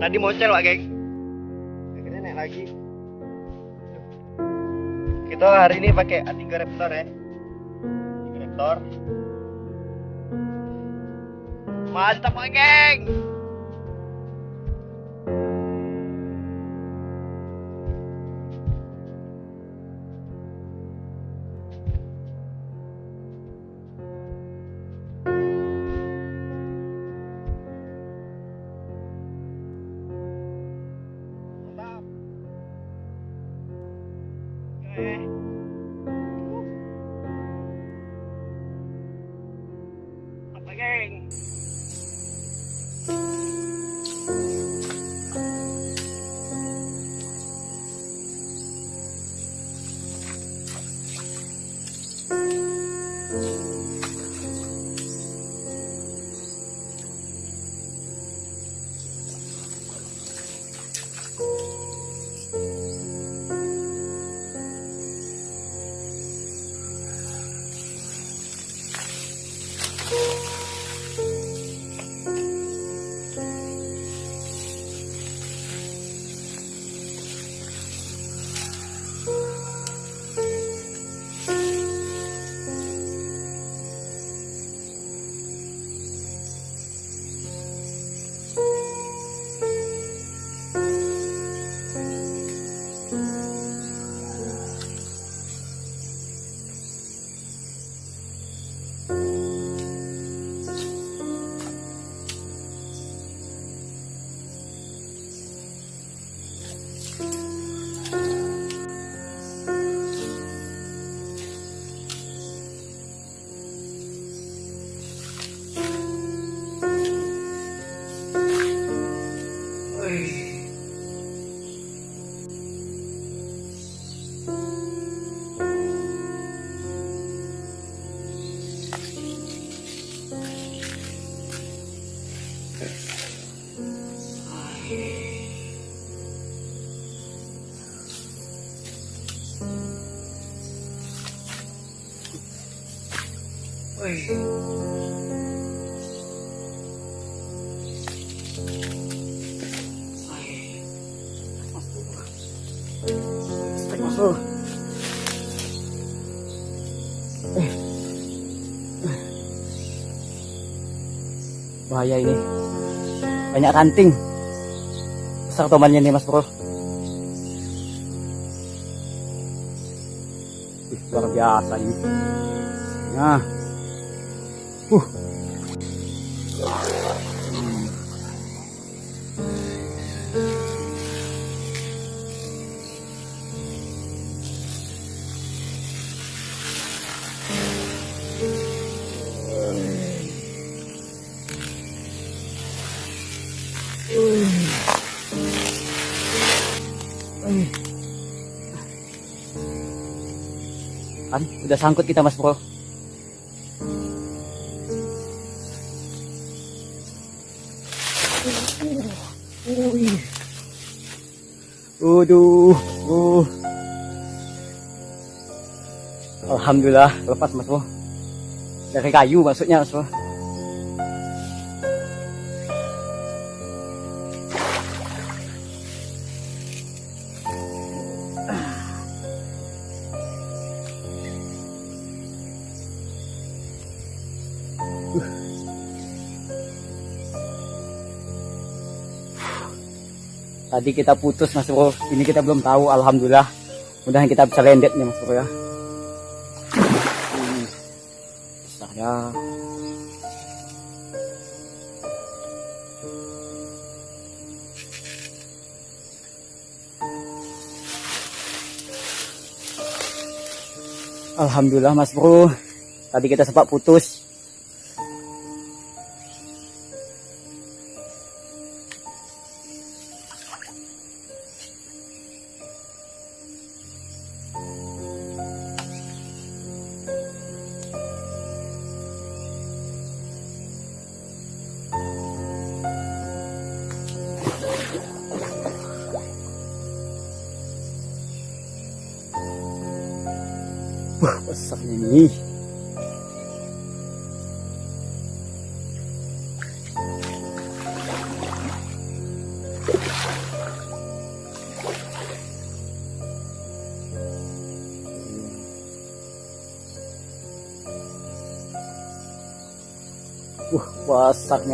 Tadi mocel, Pak, geng. Akhirnya naik lagi. Kita hari ini pakai A3 Raptor ya. A3 Raptor. Mantap, Pak, geng. Bahaya ini. Banyak ranting. Besar tomannya nih mas bro. Luar biasa ini. Nah. Uh. Kan udah sangkut kita Mas Bro. Waduh, uh. Alhamdulillah lepas Mas Bro. Dari kayu maksudnya Mas Bro. Tadi kita putus Mas Bro. Ini kita belum tahu. Alhamdulillah. Mudahan kita bisa landed nih Mas Bro ya. Hmm. Saya Alhamdulillah Mas Bro. Tadi kita sempat putus.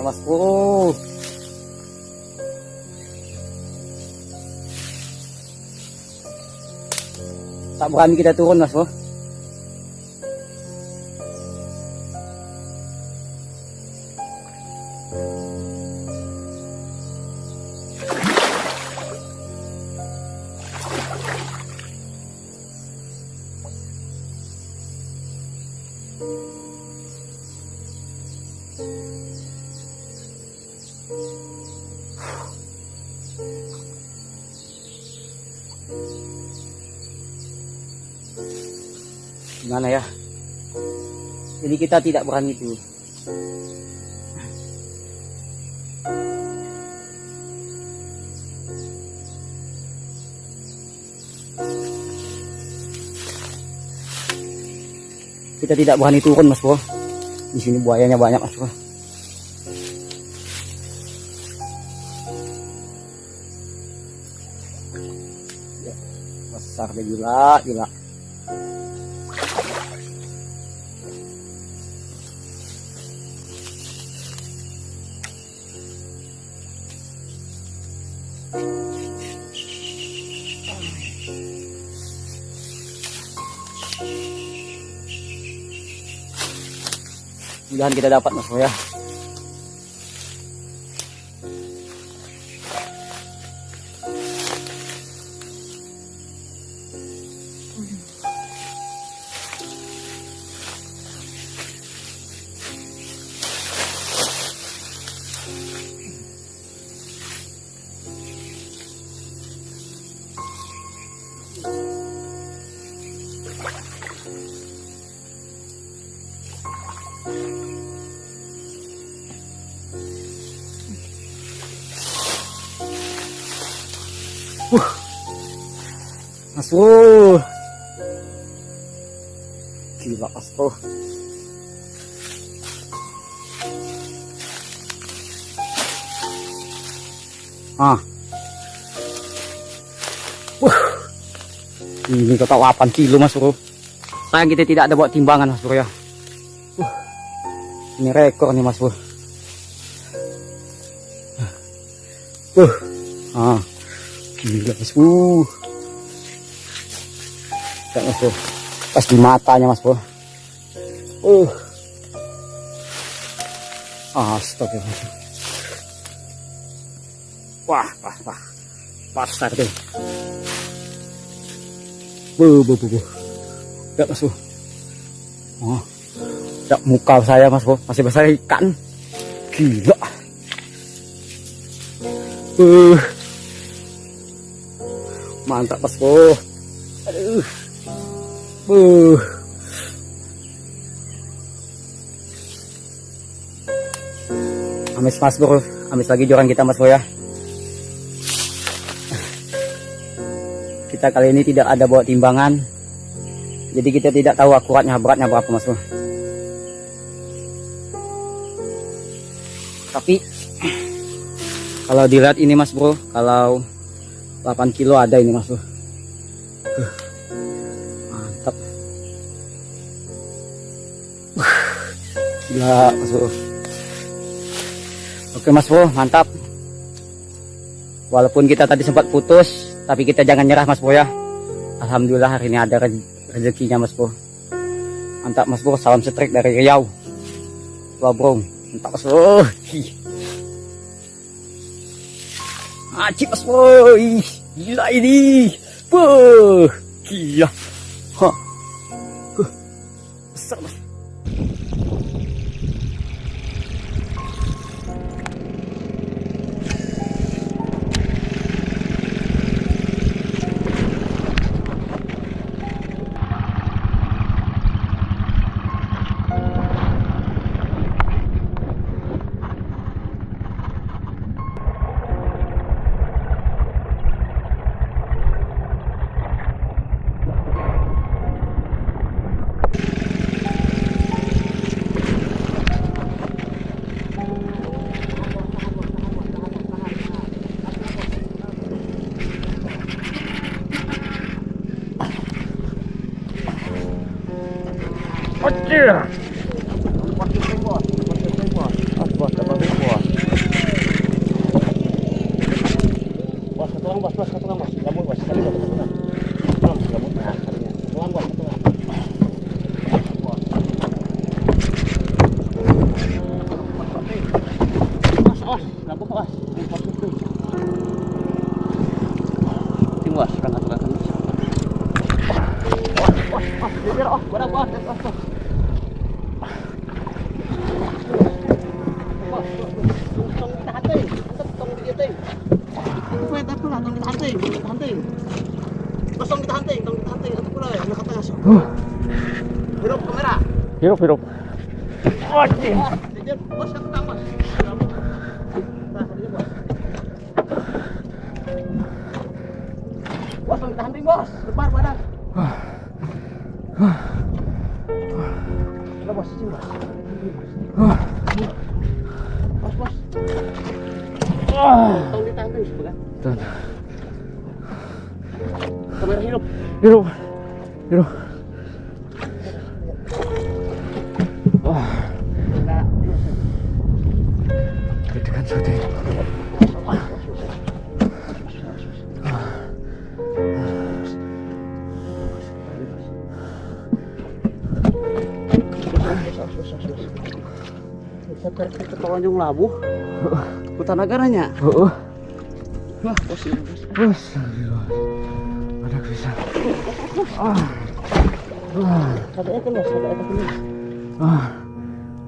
Mas bro. Tak berani kita turun mas bro. Gimana ya? Jadi kita tidak berani itu. Kita tidak berani turun, Mas Bro. Di sini buayanya banyak, Mas Bro. Ya, besar deh gila, gila. Mudahan kita dapat mas ya. Ini kata 8 kilo Mas Bro. Sayang kita tidak ada bawa timbangan Mas Bro ya. Wah. Ini rekor nih Mas Bro. Uh. Ah. Gila Mas Bro. Lihat, Mas Bro. Pas di matanya Mas Bro. Uh. Astaga. Wah, wah, wah. Pasar deh bu bu bu, bu. Tidak, mas bu. Oh, muka saya mas bu. Masih besar ikan. Gila. Uh. Mantap mas bu. Aduh. Uh. Amis mas bu. Amis lagi joran kita mas bu ya. Kita kali ini tidak ada bawa timbangan, jadi kita tidak tahu akuratnya beratnya berapa mas. Tapi kalau dilihat ini mas bro, kalau 8 kilo ada ini mas bro. Mantap. Gila mas bro. Oke mas bro, mantap. Walaupun kita tadi sempat putus, tapi kita jangan nyerah mas bro ya. Alhamdulillah hari ini ada re- rezekinya mas bro. Mantap mas bro, salam setrik dari Riau. Bro, mantap mas bro. Acik mas bro, gila ini. Buh, gila. Yang kata ngasih. Hidup kamera. Hirup, hirup. Ah, bos tang bos. Nah, tadi bos. Lebar badan. Udah bos, sini bos. Bos, bos. Sebelah. Kamera hidup. Hirup. Hirup. Wah, Nah, tekan syuting. Seperti ketonjong labu. Hutan negaranya. Oh, oh. Wah, bos bos. Ah,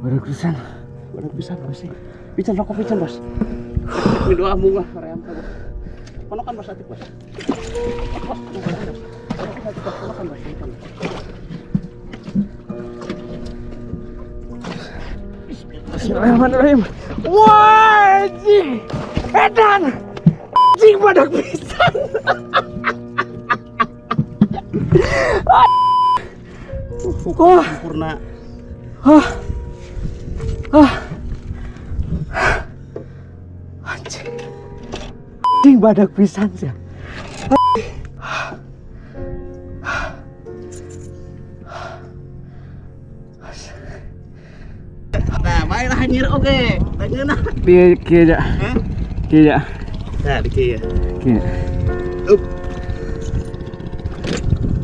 ada pisan. Ada bisa bos sih. Pican rokok pican bos. Ini doa bunga rem bos. Bos atik. Edan. Anjing badak pisan. Wah, sempurna. Ah. Ah. Anjing. Anjing badak pisan sih. Nah, oke. Tanya Kia kia ja. Kia ja. Nah, di kia. Kia. Up.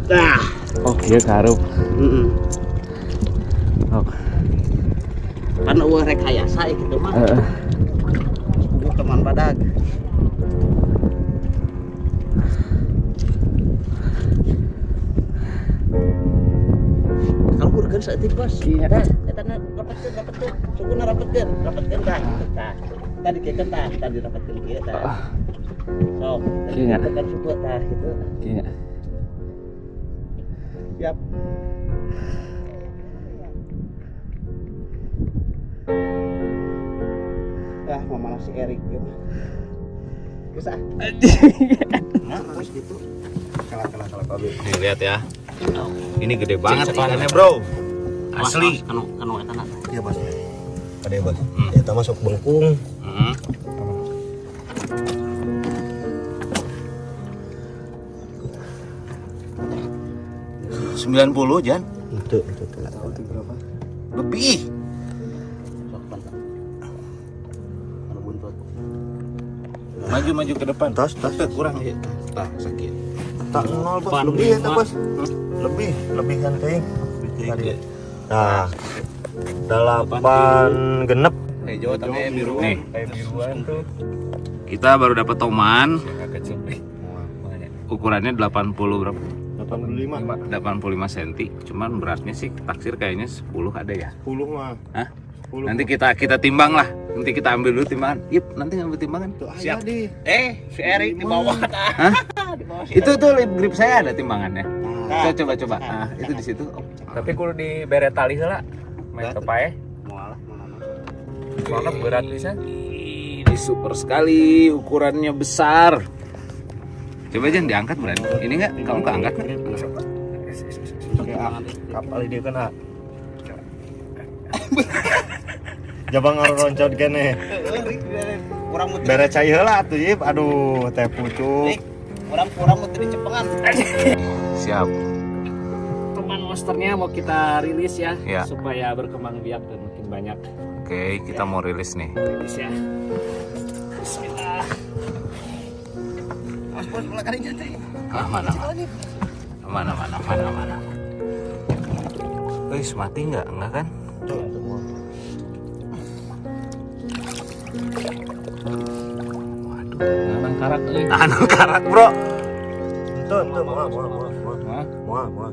Nah, Oh, kia karup. heeh. Oh. Kan eueuh rekayasa ya gitu mah. Heeh. Kudu teman badag. Urgen saeutik bos. Iya. Dah, eta na rapatkeun rapatkeun. Suguna rapatkeun, rapatkeun dah. Tadi kieu tah, tadi rapatkeun kieu tah. Sok, Iya. tekan suku tah gitu. Kia. Siap. dah mama si Erik gitu bisa nah terus gitu kalah kalah kalah kalah Nih lihat ya. Ini gede banget ikannya, Bro. Asli. kanu kanu eta na Iya bos. Ada bos. Hmm. Eta masuk bengkung. Hmm. Sembilan puluh Jan Itu itu lebih. pantang anu buntut Maju maju ke depan. Tas tas. Tuh, kurang ya. Tah sakit. Tak nol bos. Lebih lima. bos. Lebih lebih kan ting. Tadi. Iya. Nah. Delapan genep. Hijau tapi biru. Nih, Kayak biruan tuh. kita baru dapat toman. Ukurannya 80 berapa? 85. 85 cm. Cuman beratnya sih taksir kayaknya 10 ada ya. 10 mah. Hah? 10. Nanti kita kita timbang lah. Nanti kita ambil dulu timbangan. Yuk, nanti ngambil timbangan. Tuh, Siap. Siap. Di. Eh, si Erik di bawah. Hah? Itu tuh lip grip saya ada timbangannya. Coba coba coba. Nah, itu di situ. Oh, tapi kudu di bere tali heula main kepae mualah mana berat bisa Ini super sekali, ukurannya besar. Coba aja diangkat berani. Ini enggak? Kamu keangkat nggak? Kayak kapal dia kena. Jabang ngaruh roncot kene. kurang muter Bere cai heula atuh Yip. Aduh, teh pucuk. kurang kurang muter di cepengan Siap. teman monsternya mau kita rilis ya, Ya. supaya berkembang biak dan makin banyak Oke, kita mau rilis nih. rilis ya Bismillah mas bos mulai kali nyantai Ah, mana, mana, mana, mana, mana, mana. Wih, mati nggak? Enggak kan? Waduh, Nang karak euy. anu karak bro. Itu itu moal moal moal moal. Moal moal.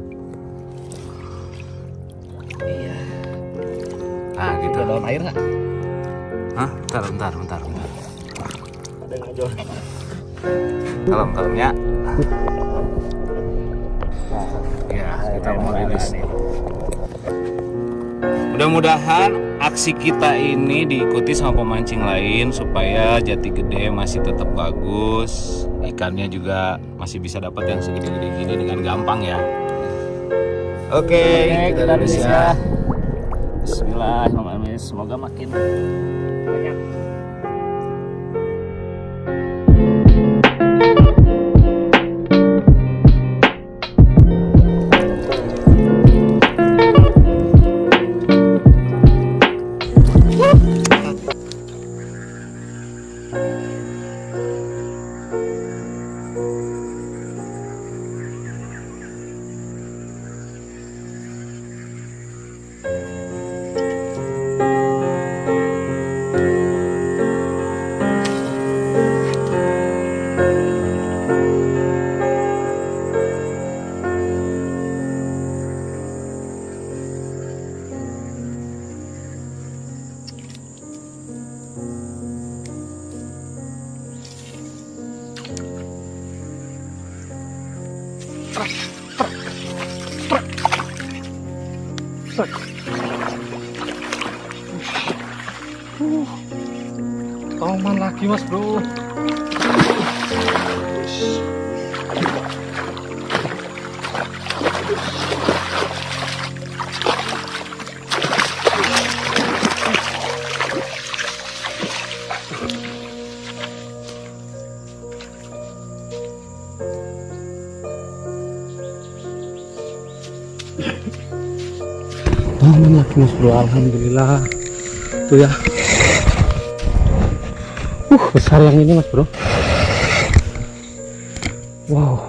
Ah, gitu. Ada air nggak? Hah? Bentar, bentar, bentar, bentar. Ada yang ngajol. Kalem, kalem ya. Ya, kita mau rilis nih. Mudah-mudahan aksi kita ini diikuti sama pemancing lain supaya jati gede masih tetap bagus, ikannya juga masih bisa dapat yang segede-gede gini dengan gampang ya. Oke, Oke, kita rilis ya. Bismillahirrahmanirrahim. Semoga makin banyak. Lagi mas bro. Toman lagi mas bro. Alhamdulillah. Tuh ya besar yang ini mas bro. Wow.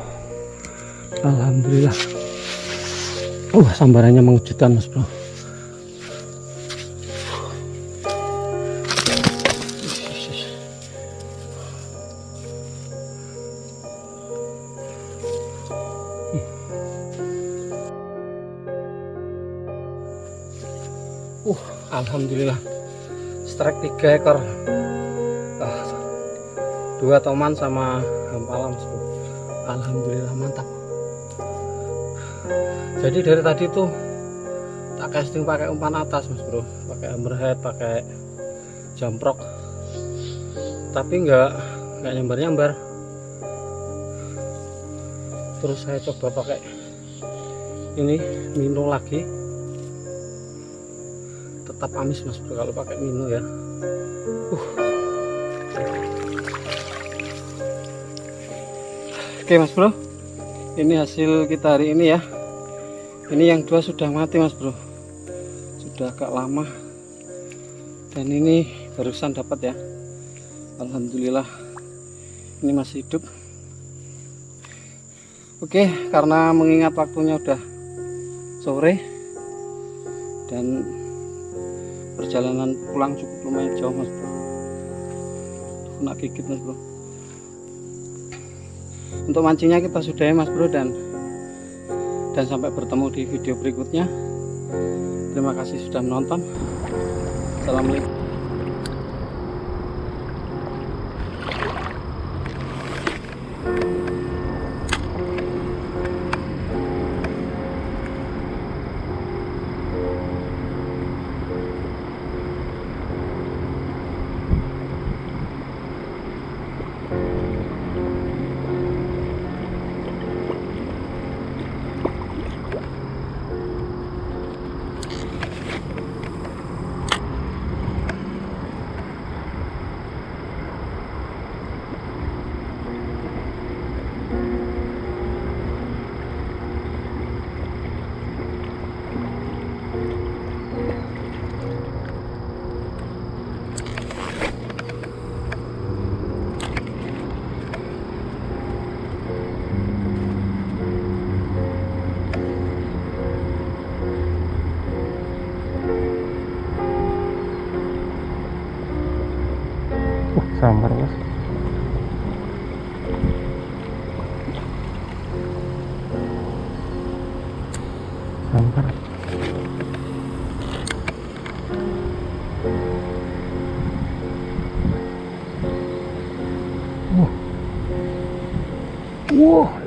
Alhamdulillah. Uh, sambarannya mengejutkan mas bro. Uh, alhamdulillah. Strike tiga ekor. Dua toman sama hampalam. Alhamdulillah mantap. Jadi dari tadi tuh tak casting pakai umpan atas Mas Bro, pakai hammerhead, pakai jamprok. tapi nggak nggak nyambar nyambar terus saya coba pakai ini mino lagi tetap amis mas bro kalau pakai mino ya oke mas bro. Ini hasil kita hari ini ya. Ini yang dua sudah mati mas bro. Sudah agak lama. Dan ini barusan dapat ya. Alhamdulillah. Ini masih hidup. Oke karena mengingat waktunya udah sore dan perjalanan pulang cukup lumayan jauh mas bro. Kena gigit mas bro untuk mancingnya kita sudahi mas bro dan dan sampai bertemu di video berikutnya. Terima kasih sudah menonton. Assalamualaikum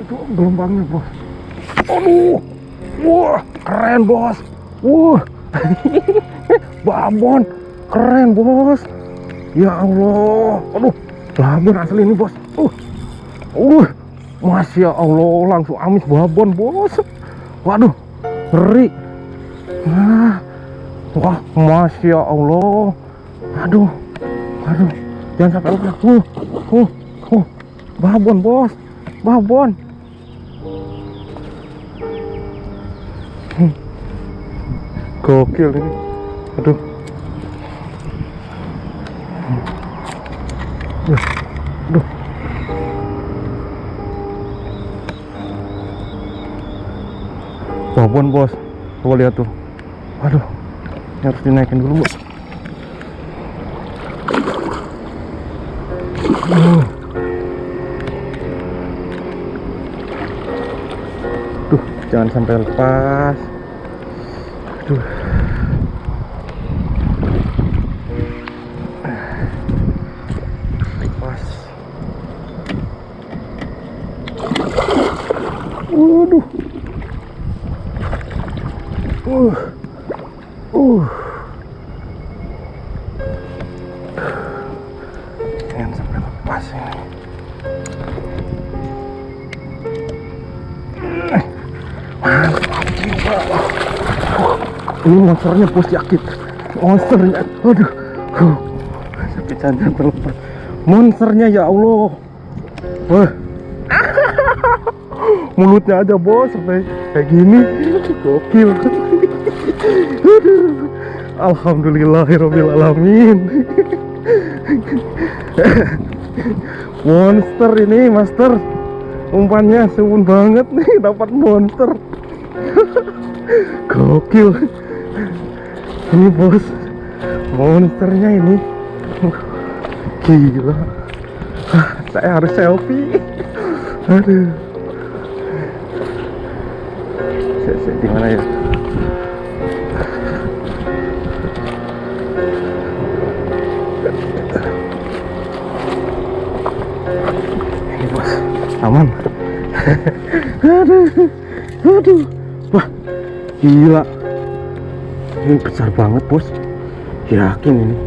itu gelombangnya bos. Aduh. Wah keren bos. Wah. Babon. Keren bos. Ya Allah, aduh, babon asli ini bos. Uh, uh, masya Allah, langsung amis babon bos. Waduh, ngeri. Nah, wah, masya Allah. Aduh, aduh, jangan sampai lepas. Uh, uh, uh, babon bos, babon. Gokil ini. Aduh. Aduh. Babon bos, coba lihat tuh. Aduh, ini harus dinaikin dulu bos. Uh. Duh, jangan sampai lepas. Aduh. Ini monsternya bos yakin. Monsternya. Aduh. Tapi jangan terlepas. Monsternya ya Allah. Wah. mulutnya aja bos sampai kayak gini gokil. Alhamdulillahirobbilalamin monster ini master umpannya suun banget nih dapat monster gokil ini bos monsternya ini. Gila. Saya harus selfie. Aduh. Saya- saya di mana ya ini besar banget bos. Yakin ini?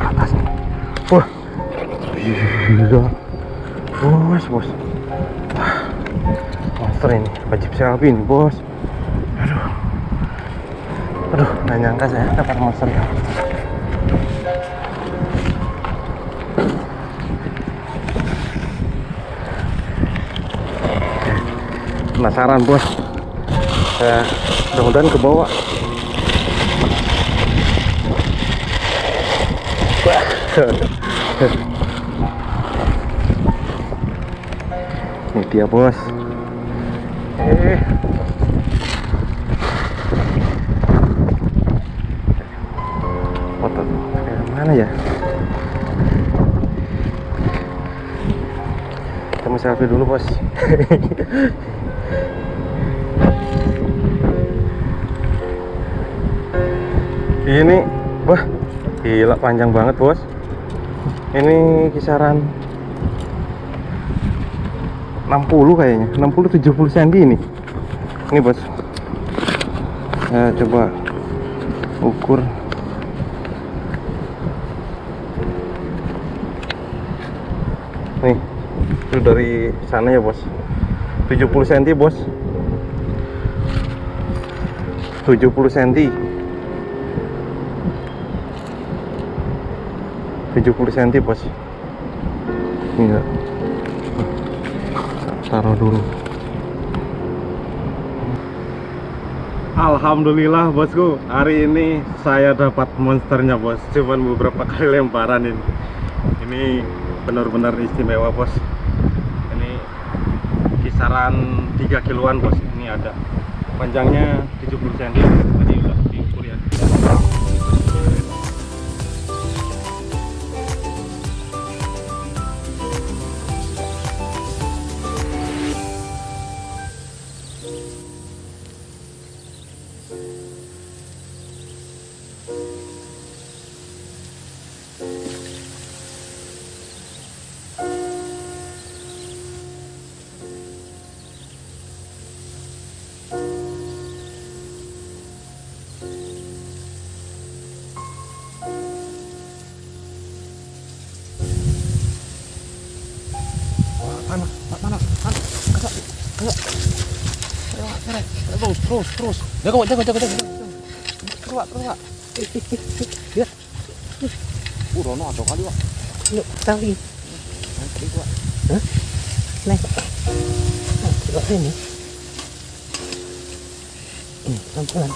Ke atas nih? Wah. Gila bos bos. Monster ini. Wajib siapin bos? Aduh. Aduh nggak nyangka saya dapat monster Penasaran, bos. Saya mudah-mudahan ke bawah. Ini dia bos. Eh. Foto eh, mana ya? Kita mau selfie dulu bos. Ini, wah, gila panjang banget bos. Ini kisaran 60 kayaknya. 60 70 cm ini ini bos. Saya coba ukur. Nih itu dari sana ya bos. 70 cm bos. 70 cm 70 cm bos. Ini taruh dulu. Alhamdulillah bosku. Hari ini saya dapat monsternya bos. Cuman beberapa kali lemparan ini. Ini benar-benar istimewa bos. Ini kisaran 3 kiloan bos. Ini ada. Panjangnya 70 cm Terus, terus, terus. Jaga, jaga, jaga, jaga. Keluar, keluar. Lihat. Uh, Rono atau kali, Pak. Yuk, tali. Nanti gua. Hah? Nih. Nah, coba ini. Hmm, pelan-pelan.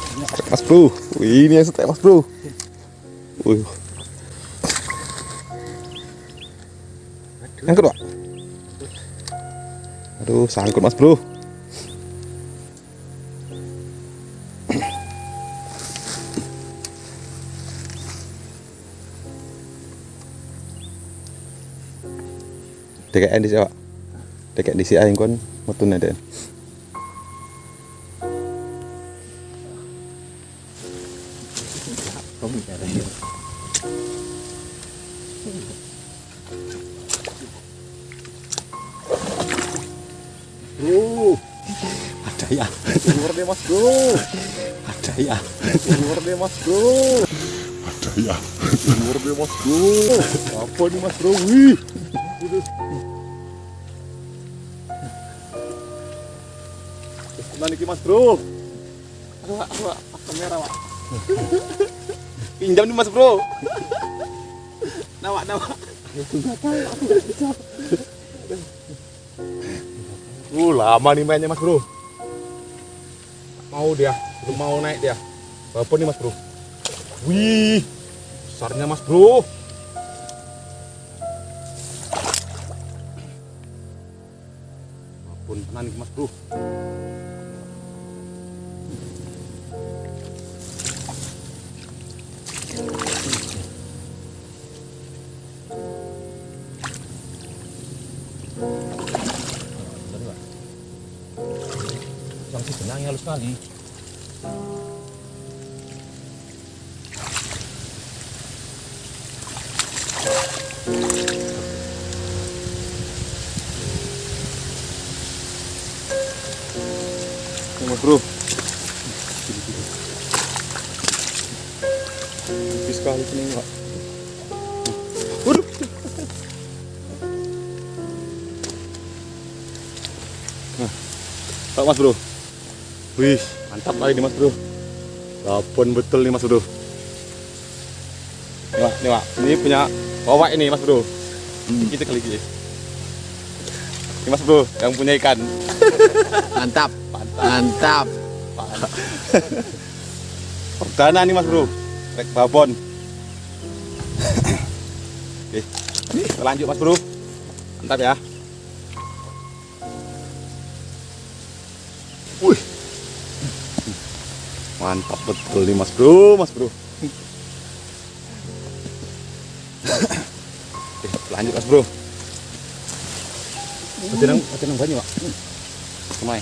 Mas bro, Wih, ini yang setek mas bro. Wih. Sangkut pak? Aduh, sangkut mas bro. DKN di sini pak. DKN di sini kon mutune den. Ada ya. Keluar deh mas bro. Ada ya. Keluar deh mas bro. Ada ya. Keluar deh mas bro. Apa nih mas bro? Wih. Mana nih mas bro? Aduh. Pas kamera, Pak. Pinjam nih, Mas Bro. Nawa, nawa. Uh lama nih mainnya mas bro. Mau dia, belum mau naik dia. Apa nih mas bro? Wih, besarnya mas bro. Ampun, tenang nih mas bro. sekali. Tunggu bro. Tipis sekali ini pak. Waduh. Nah, tak mas bro wih mantap kali nih mas bro. Babon betul nih mas bro. Nih Wak, nih Wak. ini punya bawa ini mas bro. Kita kali ini ini mas bro yang punya ikan. Mantap. Mantap. perdana nih mas bro. Rek babon. Oke lanjut mas bro. Mantap ya mantap betul nih mas bro mas bro oke lanjut mas bro masih nang banyak, Pak. Kemai.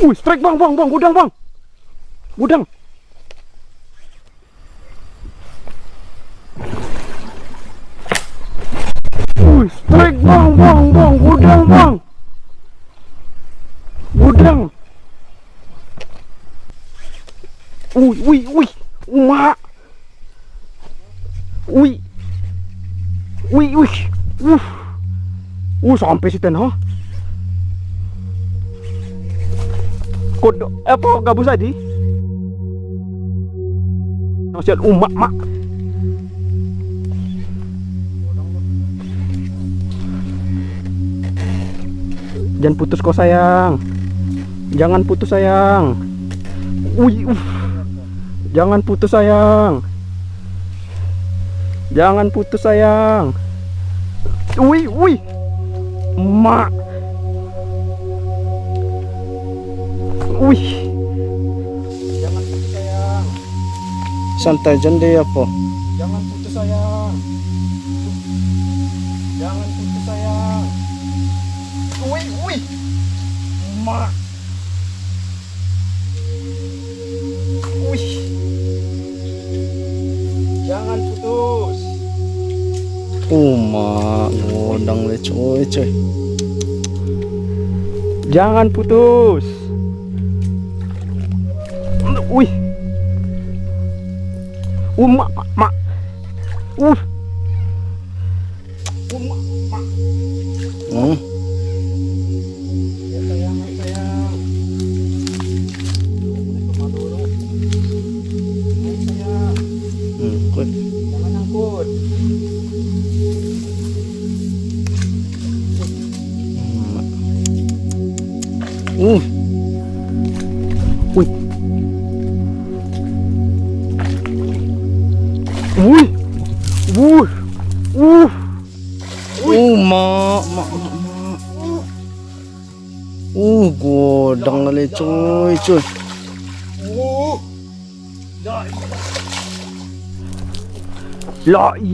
Wih, strike bang, bang, bang, gudang bang. Gudang. Wih, strike bang, bang, bang, gudang bang. Gudang. Wih, wih, wih, mak. Wih. Wih, wih. Uh. Uh, sampai situ ha. Kod apa gabus tadi? Masih umak mak. Jangan putus kau sayang. Jangan putus sayang. Wih, uh. Jangan putus sayang. Jangan putus sayang. Wih, wih. Mak. Wih. Jangan putus sayang. Santai jande apa? Jangan putus sayang. Jangan putus sayang. Wih, wih. Mak. Wih. Jangan putus. Uma ngundang le coy coy. Jangan putus.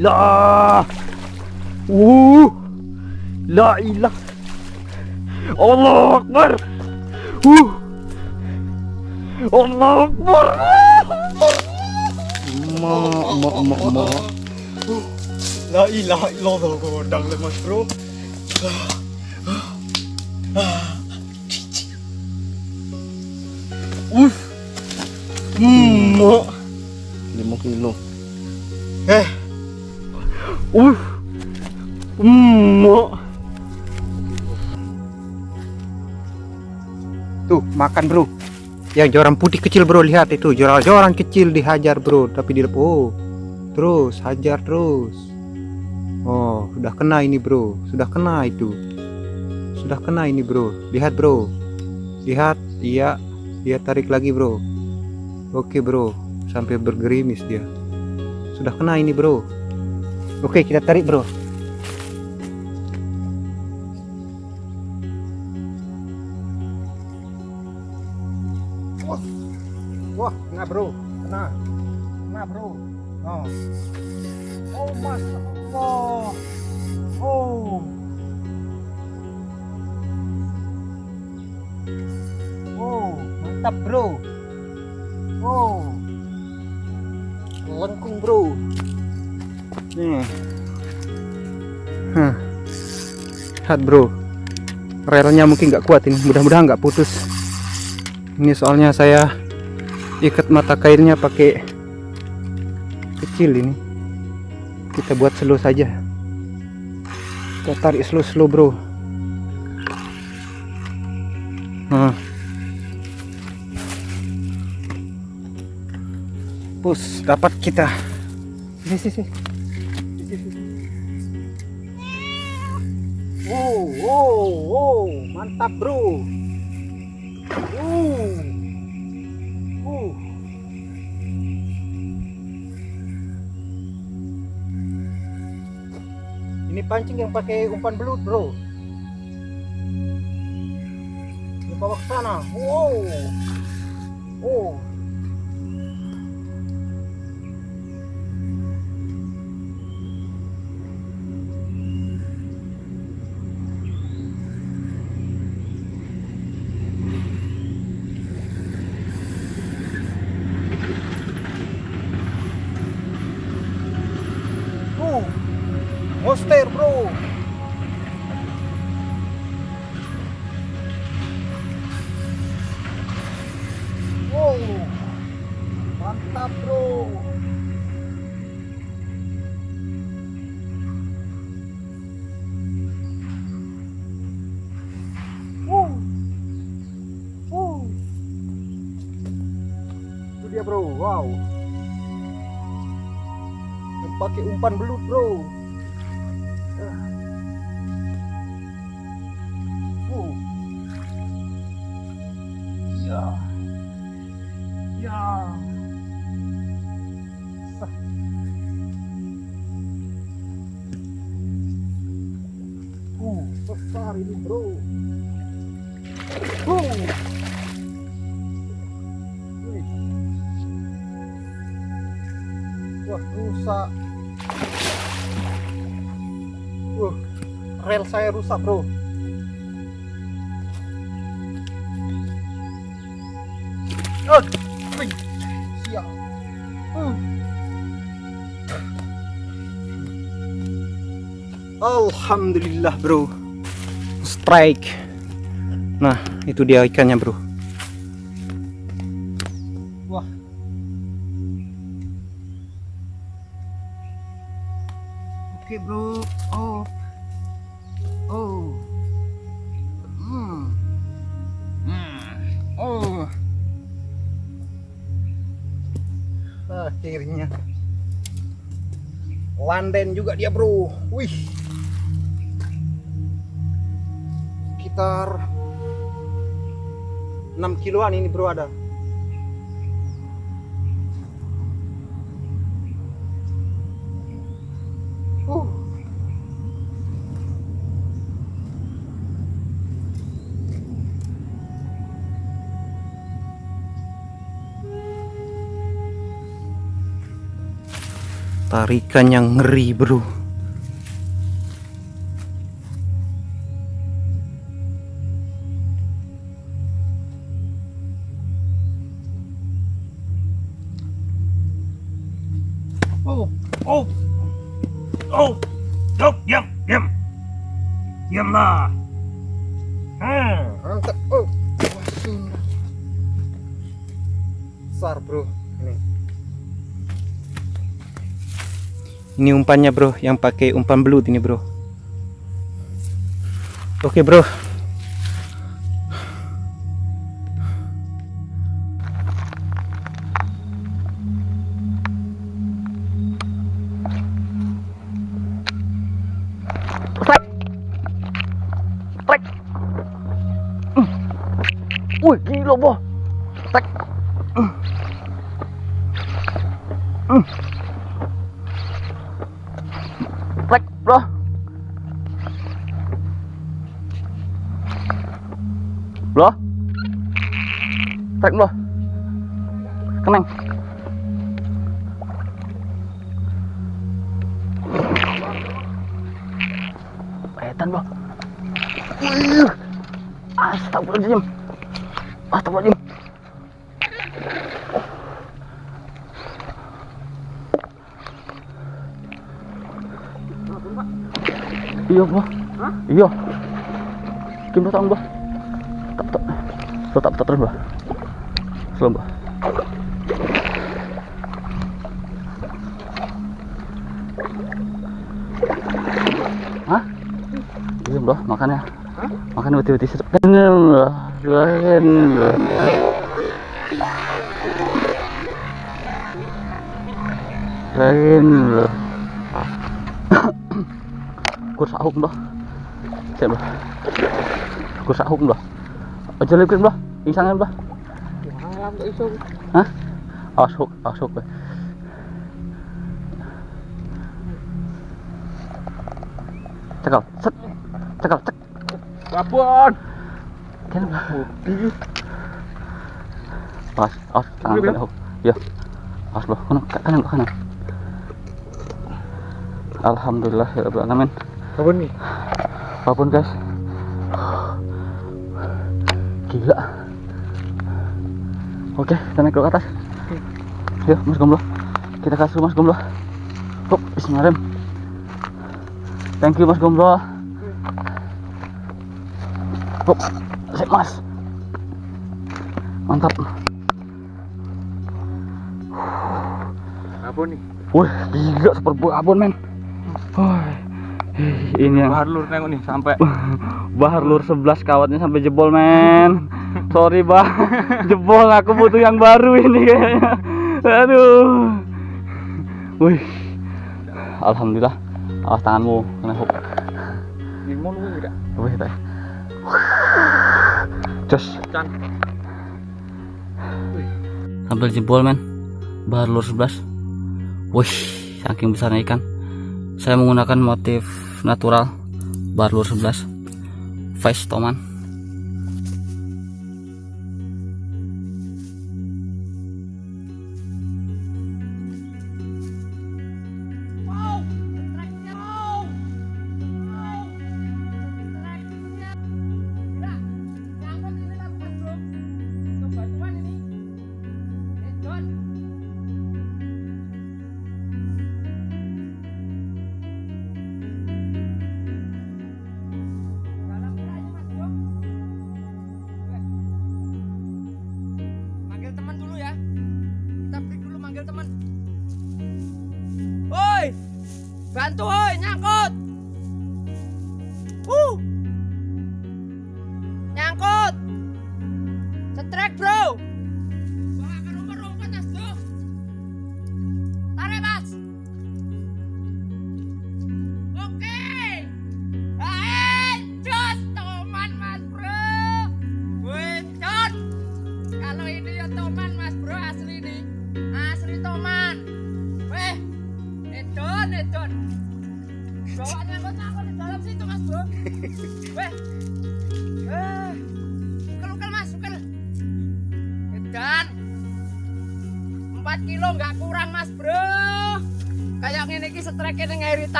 Ilah. Uh. La ilah. Allah Akbar. Uh. Allah Akbar. Mak, mak, mak, mak. La ilaha illallah godang le mas bro. Uh. Hmm. mak. Lima kilo. Makan bro. Yang joran putih kecil bro, lihat itu. Joran-joran kecil dihajar bro. Tapi di oh, terus hajar terus. Oh, sudah kena ini bro. Sudah kena itu. Sudah kena ini bro. Lihat bro. Lihat, iya. Dia tarik lagi bro. Oke bro. Sampai bergerimis dia. Sudah kena ini bro. Oke, kita tarik bro. bro lihat bro. Relnya mungkin nggak kuat ini. Mudah-mudahan nggak putus. Ini soalnya saya ikat mata kairnya pakai kecil ini. Kita buat slow saja. Kita tarik slow slow bro. Nah. Push dapat kita. Sini sini Wow, wow, mantap bro. Uh, uh. Ini pancing yang pakai umpan belut bro. Bawa ke sana. Wow. Oh. Monster bro. Wow, mantap bro. Wow, wow. Itu dia bro, wow pakai umpan belut bro rusak, Bro. Uh. Alhamdulillah, Bro. Strike. Nah, itu dia ikannya, Bro. Juga dia bro. Wih. Sekitar 6 kiloan ini bro ada. Tarikan yang ngeri bro. Oh, oh, oh, oh, diam, diam, diamlah. Hmm, angkat, oh, wah, besar bro, ini. Ini umpannya bro, yang pakai umpan belut ini bro. Oke bro. Tak, bro. keneng. Edan, Bro. Wih. Astagfirullahaladzim. Astagfirullahaladzim. Iya, Bro. Iya. Gimana tahu, Bro? Tak, tak. Tetap, tetap terus, Bro. Slow, Bro. Hah? Iya, Bro, makannya. Makan uti-uti sedap. Lain. Kur sahuk, Bro. Siap, Bro. Kur sahuk, Bro. Aja lipin, Bro. Insangin, Bro. Hah? Awas awas hook. Bro. Cekal, set. Cekal, cek. Babon. Kan Awas, awas, tangan hook. Ya. Bro. Kanan, ke kanan, kanan. Alhamdulillah ya Rabbil alamin. Babon nih. Apa pun guys. Gila. Oke, kita naik ke atas. Yuk, Mas Gomblo. Kita kasih Mas Gomblo. Hop, bismillahirrahmanirrahim. Thank you Mas Gomblo. Hop, sip Mas. Mantap. Babon nih. Wih, gila super abon men. Wih, ini yang Bahar lur nengok nih sampai Bahar lur 11 kawatnya sampai jebol men. Sorry bah. Jebol aku butuh yang baru ini kayaknya. Aduh. Wih. Alhamdulillah. Awas tanganmu kena hook. Lu? Wih teh Jos. Sambil jebol men. Bahar lur 11 Wih Saking besarnya ikan Saya menggunakan motif natural Bahar lur 11 Face Toman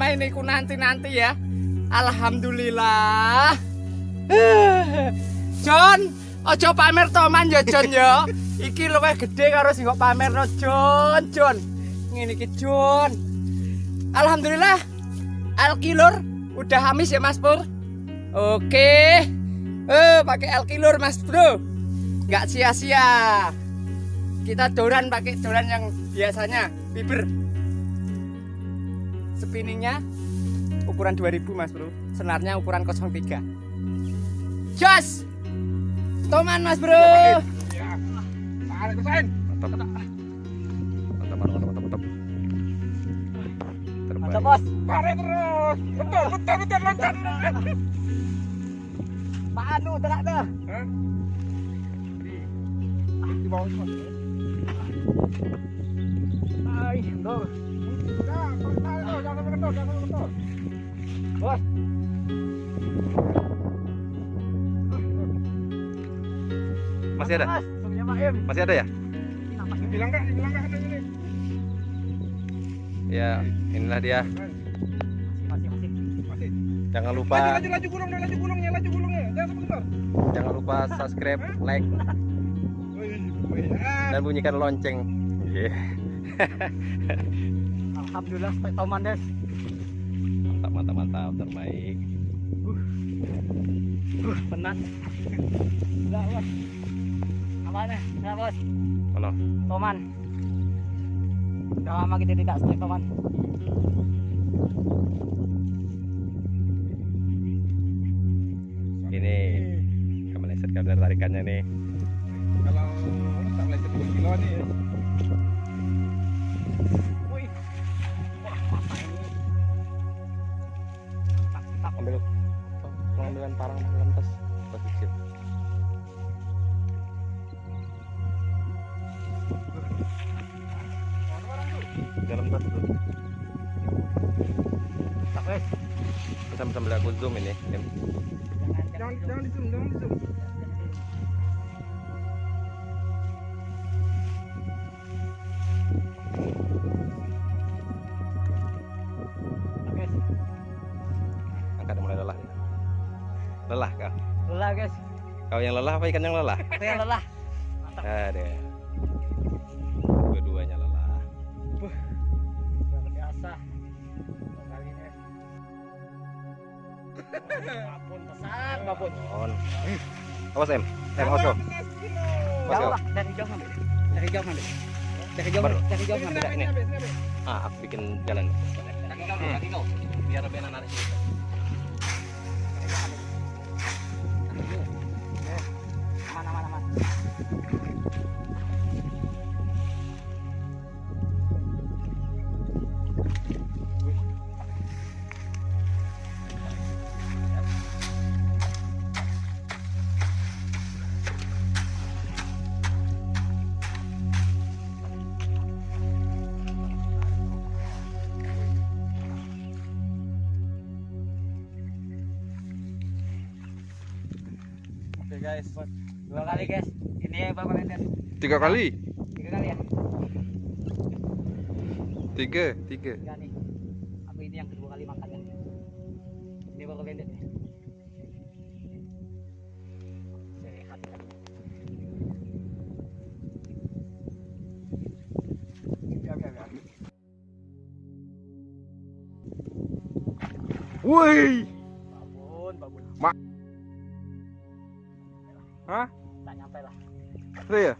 selama ini ku nanti-nanti ya. Alhamdulillah. John, ojo pamer toman ya John ya. Iki luwih gede karo sing kok pamerno John, John. Ngene iki John. Alhamdulillah. Alkilur udah hamis ya Mas Pur. Oke. Eh, pakai alkilur Mas Bro. Nggak sia-sia. Kita doran pakai doran yang biasanya bibir spinningnya ukuran 2000 mas bro senarnya ukuran 03 jos toman mas bro Tarik kesain. Mantap. Mantap, mantap, mantap, mantap. Terbaik. bos Tarik terus. Betul, betul, betul, loncat. pak anu terak? Di, ay bos Masih ada? Mas. Masih ada ya? Bilang kak, bilang kak, ada ini. Ya, inilah dia. Masih, masih. Masih. Jangan lupa laju, laju gulungnya, laju gulungnya, laju gulungnya. Jangan sebentar. jangan lupa subscribe, like dan bunyikan lonceng. Iya. Alhamdulillah, Pak Toman des. Mantap, mantap, mantap, terbaik. Penat. Enggak, Bos. Apaan ya? Enggak, Bos. Mana? Toman. Udah lama kita tidak strike Toman. Ini kemeleset kadar tarikannya nih. Kalau tak lecet 2 kilo nih pengambilan parang tas kecil. Dalam tas tuh. Tak, wes. Sambil aku zoom ini. Em. Jangan, jangan di zoom, Lelah kau. Lelah, guys. Kau yang lelah apa ikan yang lelah? Aku yang lelah. Mantap. Ada. Dua-duanya lelah. Luar biasa. Kali ini. Babon besar, babon. On. Awas em. Em awas kau. Awas kau. dari jauh ngambil. Dari jauh ngambil. Dari jauh, dari jauh ini. Ah, aku bikin jalan. Kaki kau, kaki kau. Biar lebih enak narik. Guys. Dua kali, guys. Ini berapa meter? Tiga kali. Tiga kali ya? Tiga, tiga. Tiga nih. Hah? Tak nyampe lah. Itu ya?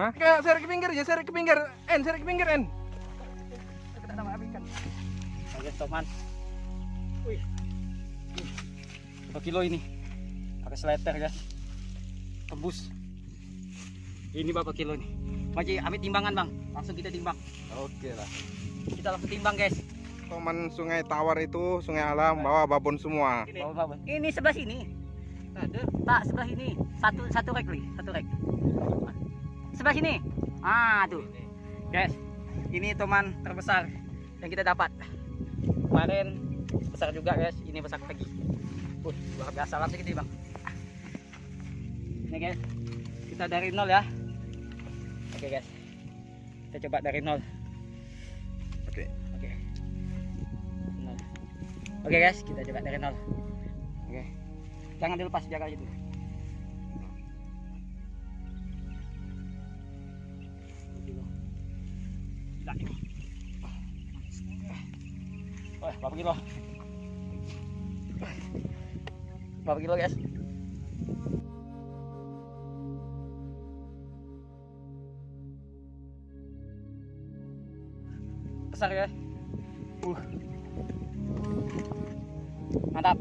Hah? Kayak seret ke pinggir ya, seret ke pinggir. En, seret ke pinggir, En. Kita nama ikan. Oke, teman. Wih. Berapa kilo ini? Pakai seleter guys. Tembus. Ini berapa kilo nih? Maji, ambil timbangan bang. Langsung kita timbang. Oke lah. Kita langsung timbang guys. Toman Sungai Tawar itu sungai alam bawa babon semua. Bawa bawa. Ini sebelah sini. Ada. Tak sebelah sini. Satu satu rek li, satu rek. Sebelah sini. Ah tuh. Guys, ini teman terbesar yang kita dapat. Kemarin besar juga guys. Ini besar lagi. Uh, luar biasa langsung kita bang. Ini guys, kita dari nol ya. Oke guys, kita coba dari nol. Oke. Oke. Nol. Oke guys, kita coba dari nol. Oke. Jangan dilepas jaga itu. Wah, berapa kilo? Berapa kilo guys? Besar ya? Uh. Mantap.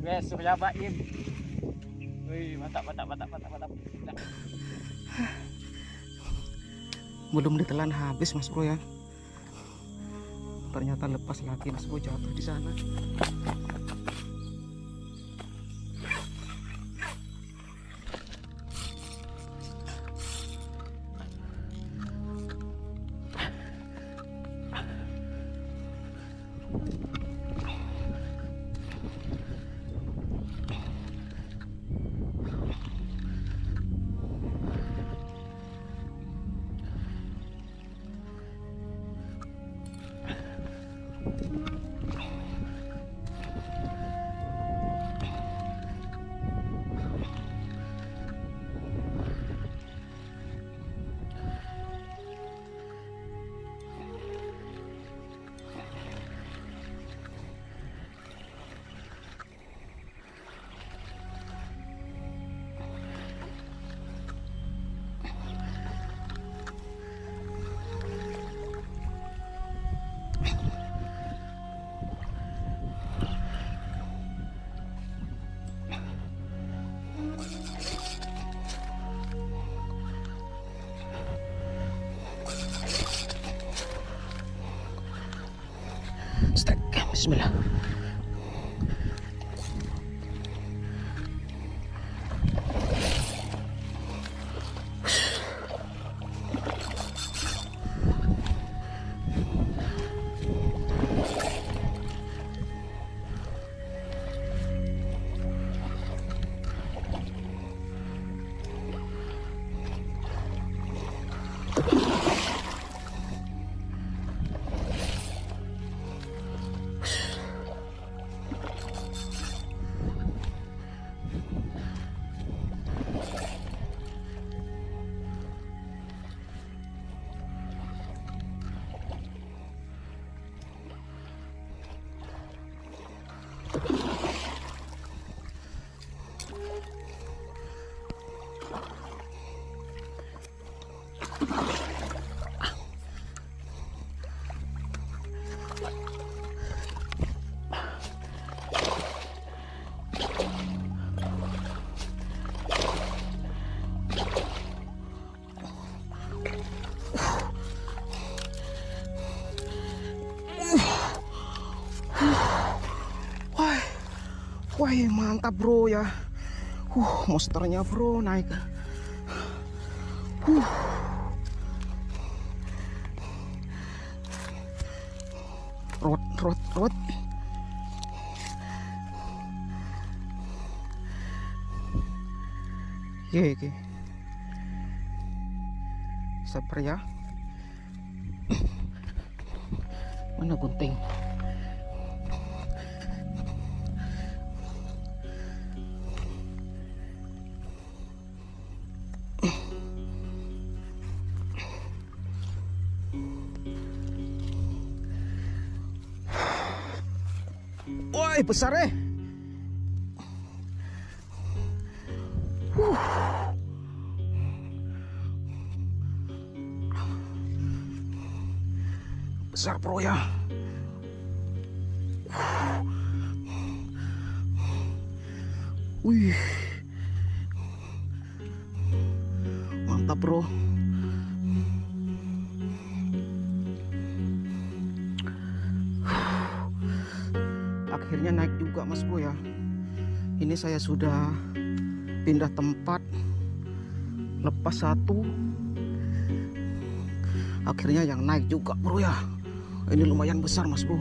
Guys, Surya. Wih, mantap, mantap, mantap, mantap, mantap. Belum ditelan habis, Mas Bro ya. Ternyata lepas lagi, Mas Bro jatuh di sana. Bismillah. Wah mantap bro ya. Uh, monsternya bro naik. Uh. Rot, rot, rot. Ye, ye. Sabar ya. Woi, besar eh. Besar bro ya. Wih. Ini saya sudah pindah tempat lepas satu. Akhirnya yang naik juga bro ya. Ini lumayan besar mas bro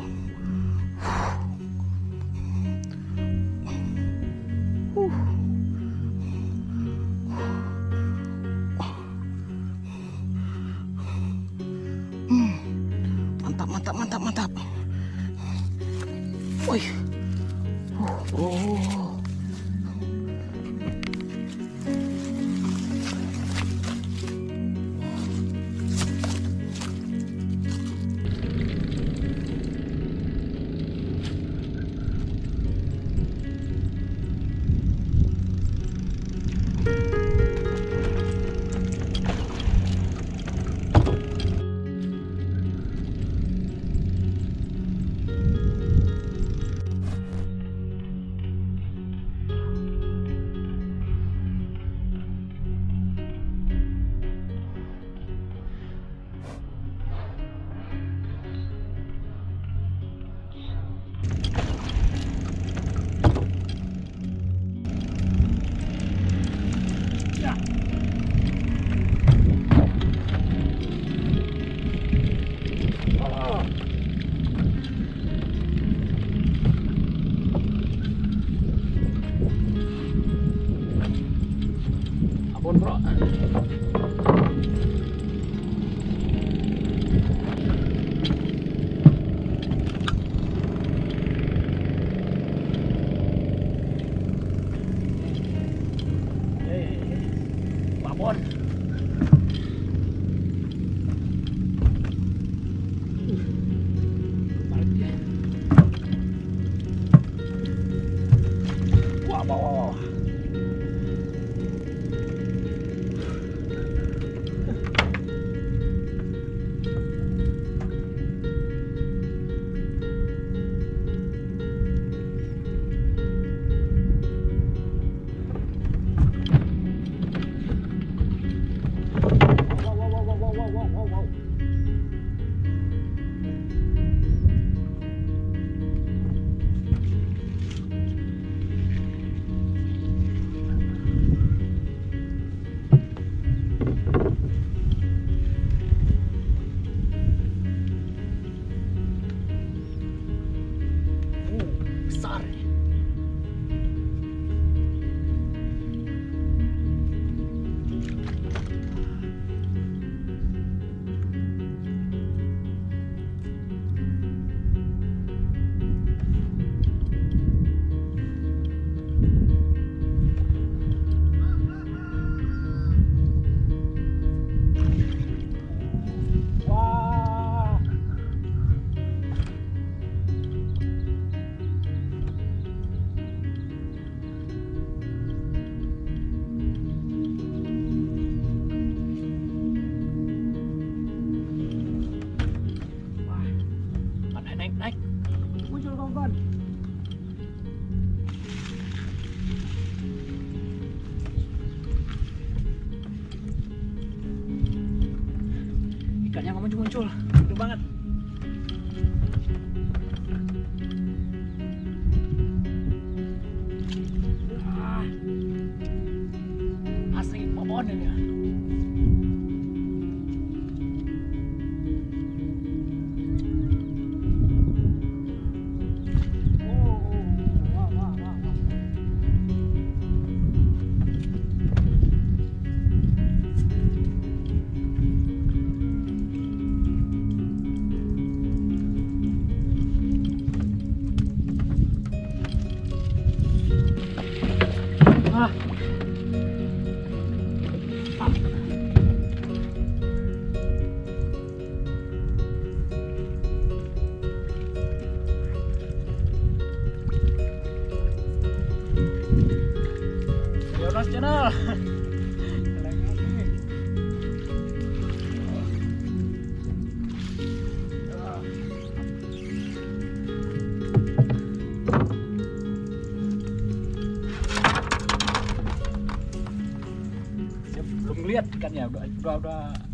lihat ikannya udah udah udah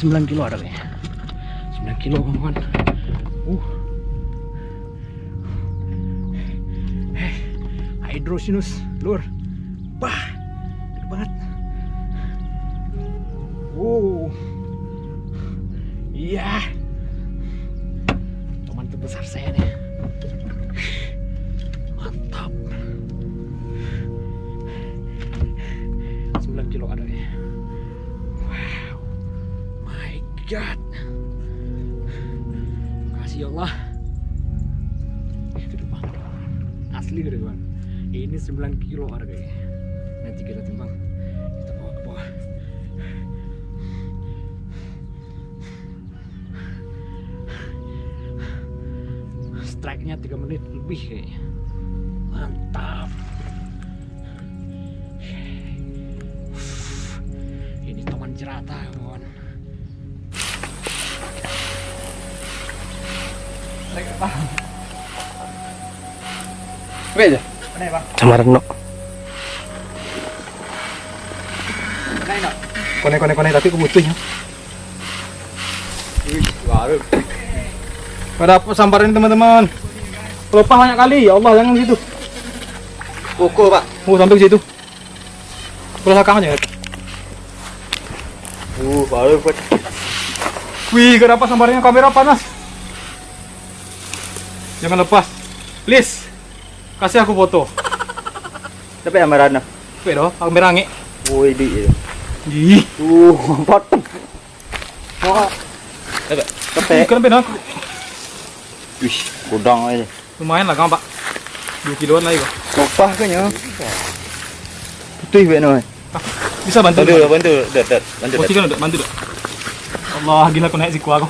9 kilo ada kayaknya. 9 kilo kawan. Uh. Hydrosinus, kilo harganya. Nanti kita timbang. Kita bawa ke bawah. Strike-nya 3 menit lebih kayaknya. Mantap. Ini teman jerata, kawan. Oke aja. Mana ya, Bang? Samaran no. Kone kone kone tapi kebutuhnya. Baru. Pada apa sambarin teman-teman. Pelupa banyak kali. Ya Allah jangan gitu. Pukul, Pak. Oh sampai ke situ. Terus belakang aja. Uh, baru, Pak. Wih, kenapa sambarnya kamera panas? Jangan lepas. Please. Kasih aku foto. Tapi yang merana. Wih doh, kamera nge. Woi, di. Ih, Uh, potong. Mau. Ih, kenapa aku? Wih, gudang aja. Lumayan lah, Kang, Pak. 2 kiloan lagi, Pak. Kopah kayaknya. putih benar. Bisa bantu. Bantu, bantu, dat, dat, bantu. Posisi kan bantu dah. Allah gila aku naik siku aku.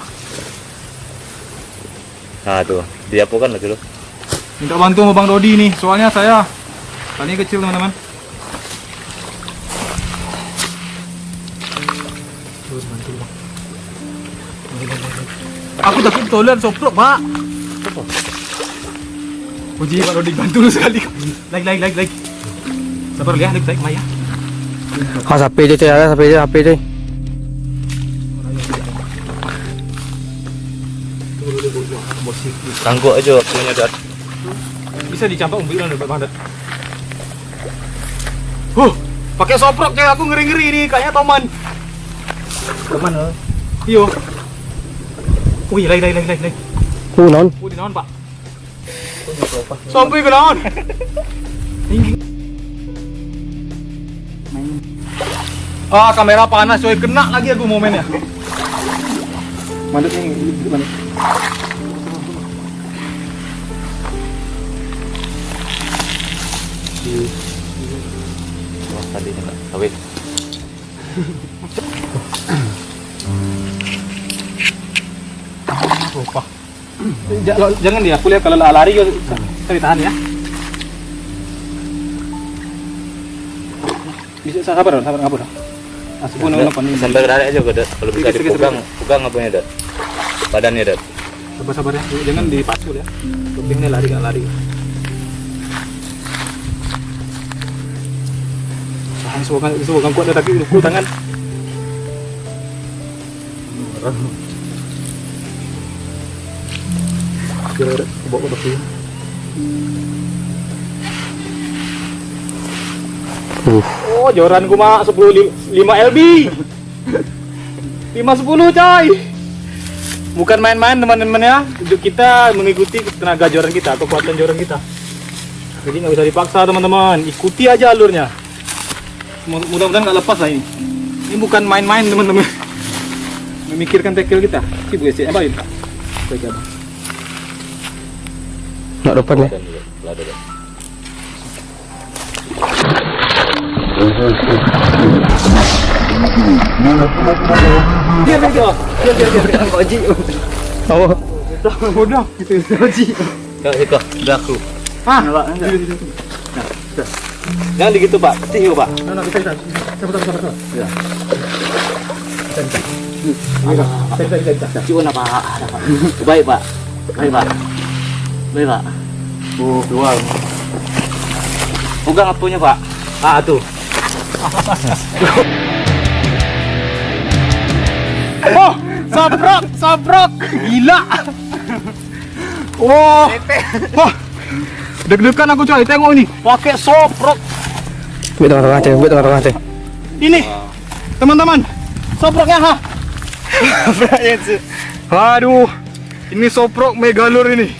Nah tuh, dia apa kan lagi lo? Minta bantu sama Bang Dodi nih, soalnya saya talinya kecil teman-teman. Aku takut toilet soprok pak. Puji Pak Dodi bantu lu sekali. Like like like like. Sabar ya, like like Maya. Ah, sampai je, cuy. Sampai je, sampai je. Tangguk aja waktunya dat. Bisa dicampak umbi kan Bang Dat. Huh, pakai soprok kayak aku ngeri-ngeri nih, kayaknya Toman. Toman loh. Iyo. Lagi lagi lagi lagi. lagi. Oh, non. Wih, di naon, Pak? Sampai ke? Tinggi. Ah, kamera panas coy, kena lagi aku momennya. Mandek ini, mandek. Oh, tadi enggak. Kawin. Jangan dia, aku lihat kalau lari yo saya tahan ya. Bisa sabar, sabar ngabur. Asal pun orang pandai. Sampai tarik aja dat. Kalau bisa dipegang, pegang apanya dat. Badannya dat. Sabar sabar ya, jangan dipacu ya. Kepingnya lari nggak lari. Tahan semoga semoga kuat ya, tapi ku tangan. Bawa ke sini. Oh, joran ku mah 10 li- 5 LB. 5 10 coy. Bukan main-main teman-teman ya. Kita mengikuti tenaga joran kita, kekuatan joran kita. Jadi nggak bisa dipaksa teman-teman. Ikuti aja alurnya. Mu- Mudah-mudahan nggak lepas lah ini. Ini bukan main-main teman-teman. Memikirkan tackle kita. Si Bu Esi, apa ini? Nak depan ya. Dia dia dia. Dia dia dia. Kok Ji? Oh. Bodoh gitu. Ji. Kak, Iko, udah aku. Ah, Pak. Nah. Jangan begitu, Pak. Yuk, Pak. Nah, nah, bisa, bisa. Sabar, sabar, sabar. Ya. Bisa. Bisa, bisa, bisa, bisa. Cium apa? Baik, Pak. Baik, Pak. Baik, Pak. Oh, keluar. Pegang apanya, Pak? Ah, tuh. Oh, sabrok, sabrok. Gila. Wah. Wah. Deg-degan aku coy, tengok ini. Pakai soprok. Ambil tengah-tengah, cuy. Ambil tengah-tengah, cuy. Ini. Teman-teman, soproknya ha. Aduh. Ini soprok megalur ini.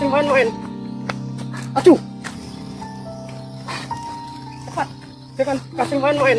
Kasih main-main. Acuh. Cepat. Jangan kasih main-main.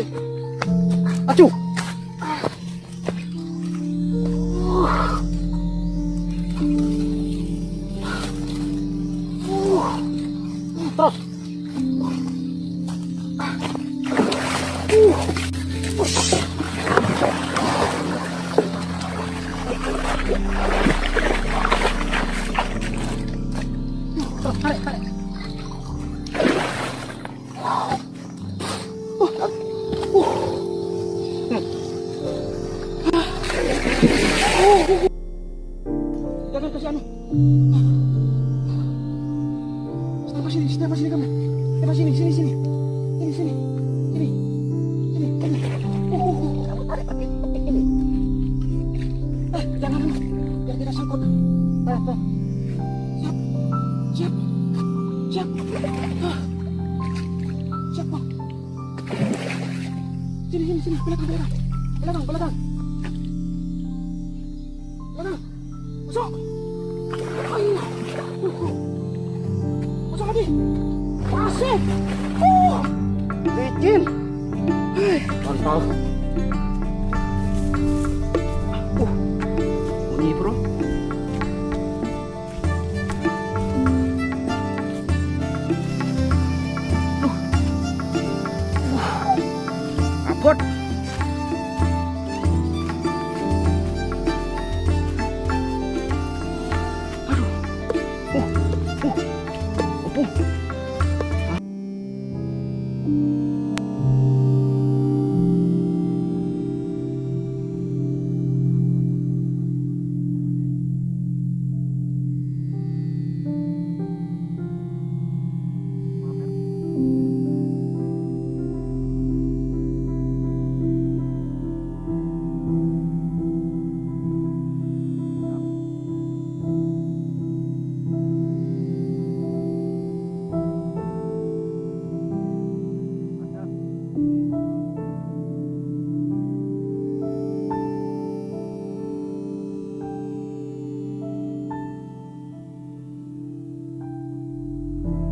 Kurang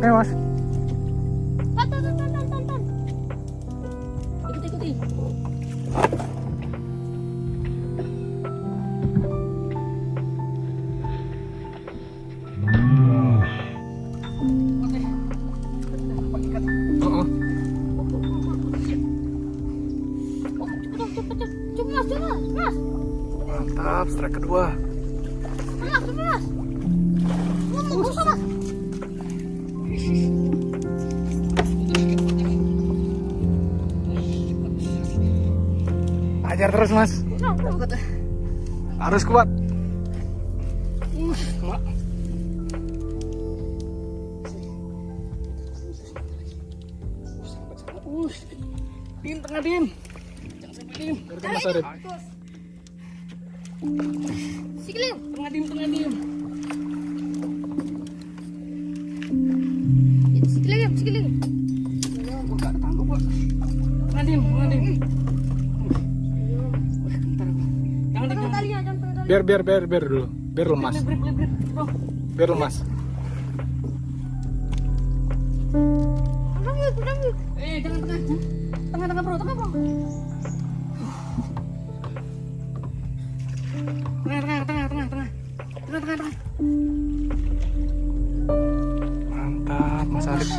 kuat. Droknya mas. Tahan, Harus kuat. Biar biar biar biar dulu. Biar lemas. Biar lemas. Eh jangan tengah. Tengah tengah bro tengah bro. Tengah tengah tengah tengah tengah. Tengah tengah tengah. Mantap Mas Arif.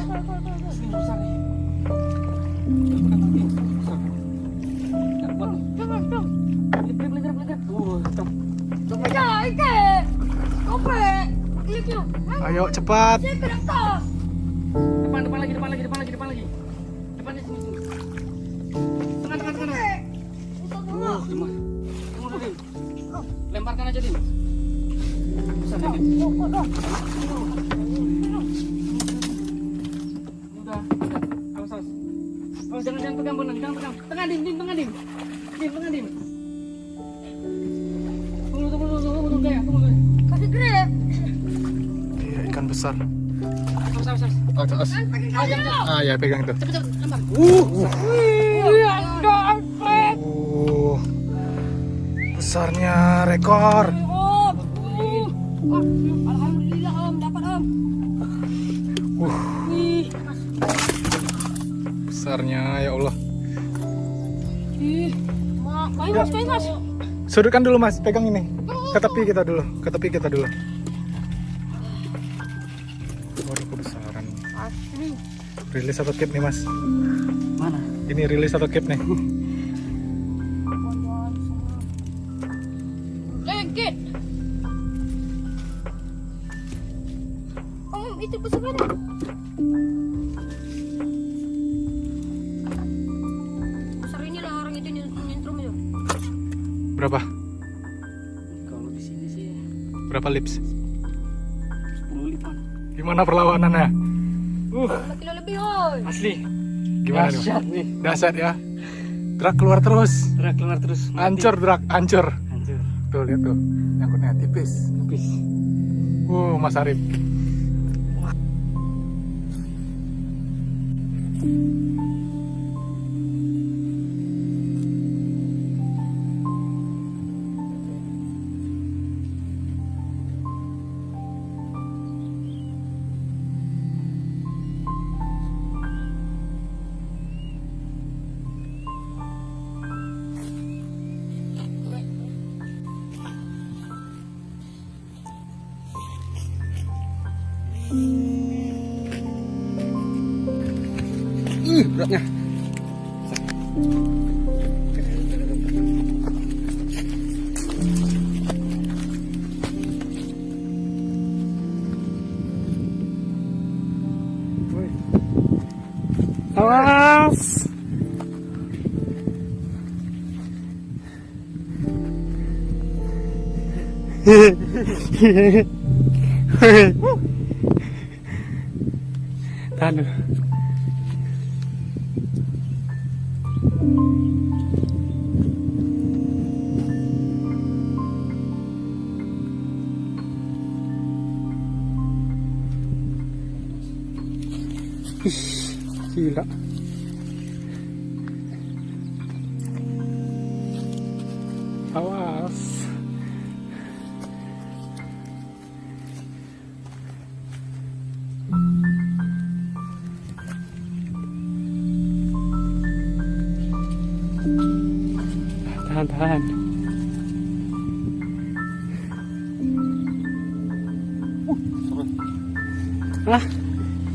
Ayo cepat. Depan depan lagi depan lagi depan lagi depan lagi. Depan di sini sini. Tengah tengah tengah. Oh, Dim. Lemparkan aja, Dim. Bisa Dim. Oh. Udah. Awas, awas. Awas, jangan jangan pegang jangan pegang. Tengah, Dim, tengah. Dim, tengah, Dim. Besar. Awas. Ah, ya pegang itu. Cepet, cepet, lempar. Enggak. Uh, besarnya rekor. Oh, uh. Oh, Alhamdulillah, Om. Dapat, Om. Wih, Besarnya ya Allah. ih. Mas, mas. Sudutkan dulu mas, pegang ini. Ke tepi kita dulu, ke tepi kita dulu. Rilis atau keep nih mas? Mana? Ini rilis atau keep nih? Dahsyat ya. Drak keluar terus. Gerak keluar terus. mati. Hancur drak, hancur. Hancur. Tuh lihat tuh. Nyangkutnya tipis. Habis. Uh, Mas Arif. Ih, Alas! Hehehehe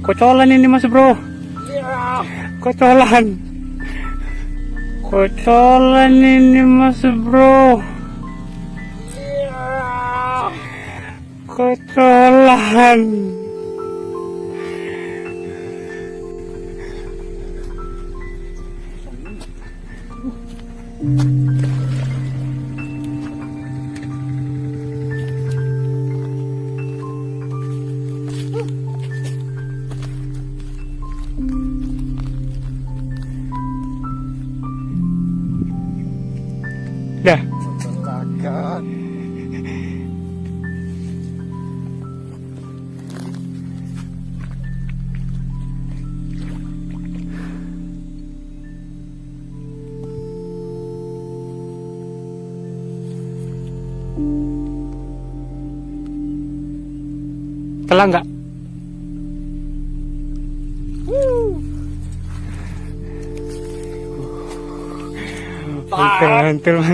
kocolan ini mas bro. Kocolan. Kocolan ini mas bro.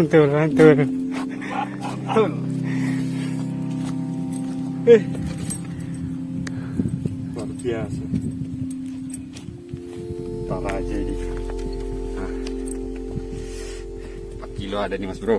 Mantul, mantul. Eh. Luar biasa. Parah aja ini. 4 kilo ada nih mas bro.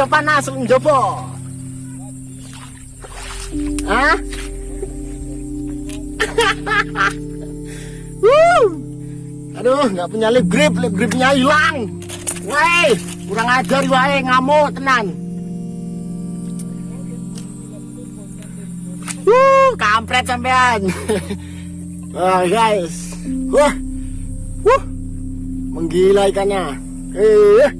Konco panas njopo. Hah? Wuh. Aduh, nggak punya lip grip, lip gripnya hilang. Woi, kurang ajar wae ngamuk tenan. Wuh, kampret sampean. Wah, guys. Wah. Wuh. Menggila ikannya. Eh.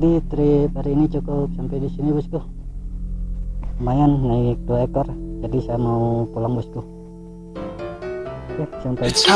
Jadi trip hari ini cukup sampai di sini bosku. Lumayan naik dua ekor. Jadi saya mau pulang bosku. Oke sampai It's.